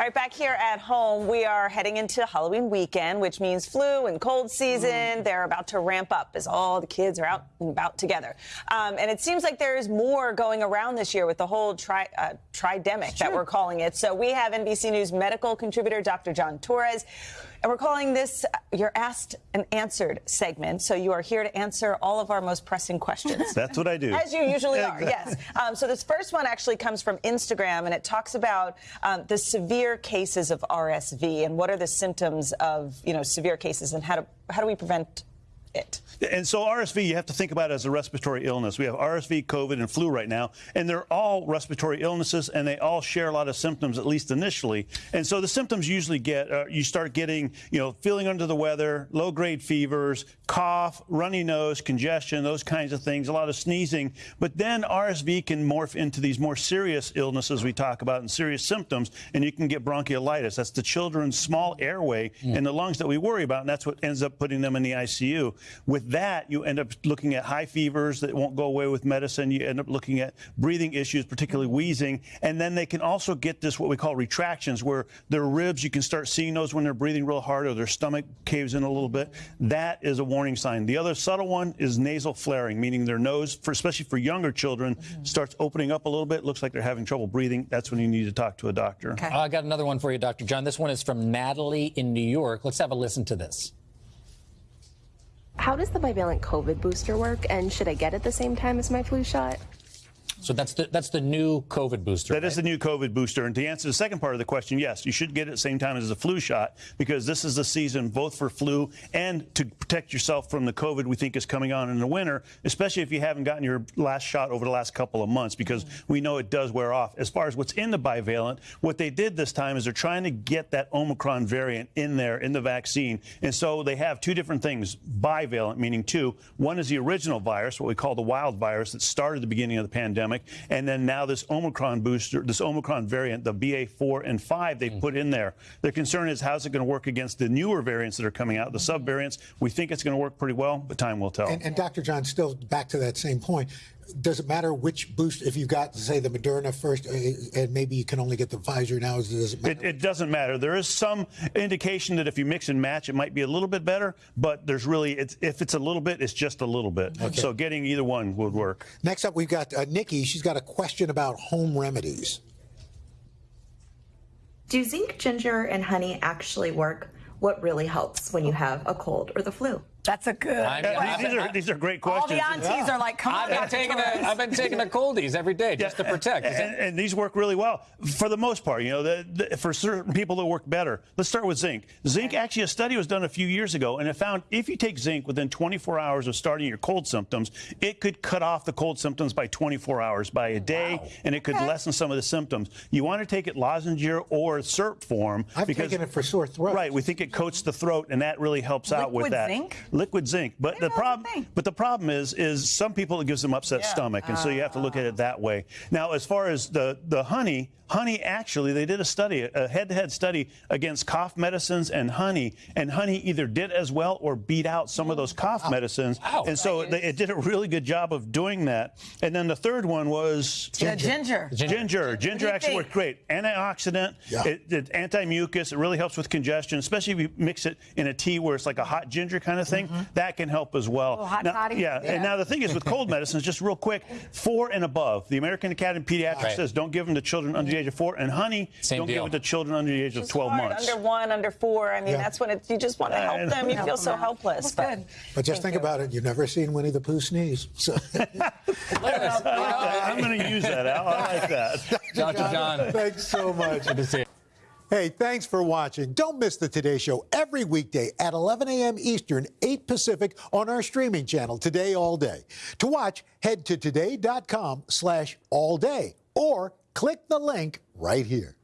All right, back here at home, we are heading into Halloween weekend, which means flu and cold season. Mm. They're about to ramp up as all the kids are out and about together. Um, and it seems like there is more going around this year with the whole tri uh, tridemic that we're calling it. So we have NBC News medical contributor Dr. John Torres. And we're calling this your Asked and Answered segment. So you are here to answer all of our most pressing questions. That's what I do. As you usually are, yes. Um, so this first one actually comes from Instagram, and it talks about um, the severe cases of RSV and what are the symptoms of, you know, severe cases and how do, how do we prevent it. And so RSV, you have to think about as a respiratory illness. We have RSV, COVID, and flu right now, and they're all respiratory illnesses, and they all share a lot of symptoms, at least initially. And so the symptoms usually get, uh, you start getting, you know, feeling under the weather, low-grade fevers, cough, runny nose, congestion, those kinds of things, a lot of sneezing. But then RSV can morph into these more serious illnesses we talk about and serious symptoms, and you can get bronchiolitis. That's the children's small airway mm. in the lungs that we worry about, and that's what ends up putting them in the ICU. With that, you end up looking at high fevers that won't go away with medicine. You end up looking at breathing issues, particularly wheezing. And then they can also get this, what we call retractions, where their ribs, you can start seeing those when they're breathing real hard or their stomach caves in a little bit. That is a warning sign. The other subtle one is nasal flaring, meaning their nose, for, especially for younger children, mm -hmm. starts opening up a little bit. Looks like they're having trouble breathing. That's when you need to talk to a doctor. Okay. Uh, I got another one for you, Dr. John. This one is from Natalie in New York. Let's have a listen to this. How does the bivalent COVID booster work, and should I get it the same time as my flu shot? So that's the that's the new COVID booster. That right? is the new COVID booster. And to answer the second part of the question, yes, you should get it at the same time as the flu shot because this is the season both for flu and to protect yourself from the COVID we think is coming on in the winter, especially if you haven't gotten your last shot over the last couple of months because mm-hmm. we know it does wear off. As far as what's in the bivalent, what they did this time is they're trying to get that Omicron variant in there in the vaccine. And so they have two different things, bivalent meaning two. One is the original virus, what we call the wild virus that started the beginning of the pandemic pandemic. And then now this Omicron booster, this Omicron variant, the BA4 and 5 they mm. put in there. The concern is how's it going to work against the newer variants that are coming out, the subvariants. We think it's going to work pretty well, but time will tell. And, and Dr. John, still back to that same point does it matter which boost? If you've got, say, the Moderna first, uh, and maybe you can only get the Pfizer now, does it matter? It, it, doesn't matter. There is some indication that if you mix and match, it might be a little bit better, but there's really, it's, if it's a little bit, it's just a little bit. Okay. So getting either one would work. Next up, we've got uh, Nikki. She's got a question about home remedies. Do zinc, ginger, and honey actually work? What really helps when you have a cold or the flu? That's a good. I mean, these, are, these are great questions. All the aunties yeah. are like, come on. I've been, taking a, I've been taking the Cold-EEZE every day just yeah. to protect. And, and, these work really well for the most part. You know, the, the, for certain people that work better. Let's start with zinc. Zinc, actually, a study was done a few years ago, and it found if you take zinc within 24 hours of starting your cold symptoms, it could cut off the cold symptoms by 24 hours, by a day, wow. and it could okay. lessen some of the symptoms. You want to take it lozenge or syrup form. I've because, taken it for sore throat. Right. We think it coats the throat, and that really helps Liquid out with that. Zinc? Liquid zinc. But but the problem, but the problem is, is some people it gives them upset yeah. stomach, and uh, so you have to look at it that way. Now, as far as the the honey, honey actually they did a study a head-to-head study against cough medicines and honey and honey either did as well or beat out some of those cough wow. medicines wow. and so they, it did a really good job of doing that and then the third one was ginger ginger ginger, ginger. ginger actually worked great antioxidant yeah. it, it anti-mucus it really helps with congestion especially if you mix it in a tea where it's like a hot ginger kind of thing mm -hmm. that can help as well oh, hot now, yeah, yeah, and now the thing is with cold medicines just real quick four and above the american academy of pediatrics right. says don't give them to children under the age of four. And honey, Same don't deal. give it to children under the age of 12 hard. months. Under one, under four. I mean, yeah. that's when it, you just want to help them. You feel so helpless. But, but just Thank think you. about it. You've never seen Winnie the Pooh sneeze. So. I'm going to use that, Al. I like that. Dr. John. Thanks so much. Good to see you. Hey, thanks for watching. Don't miss the Today Show every weekday at 11 a.m. Eastern, 8 Pacific on our streaming channel, Today All Day. To watch, head to today.com slash all day or click the link right here.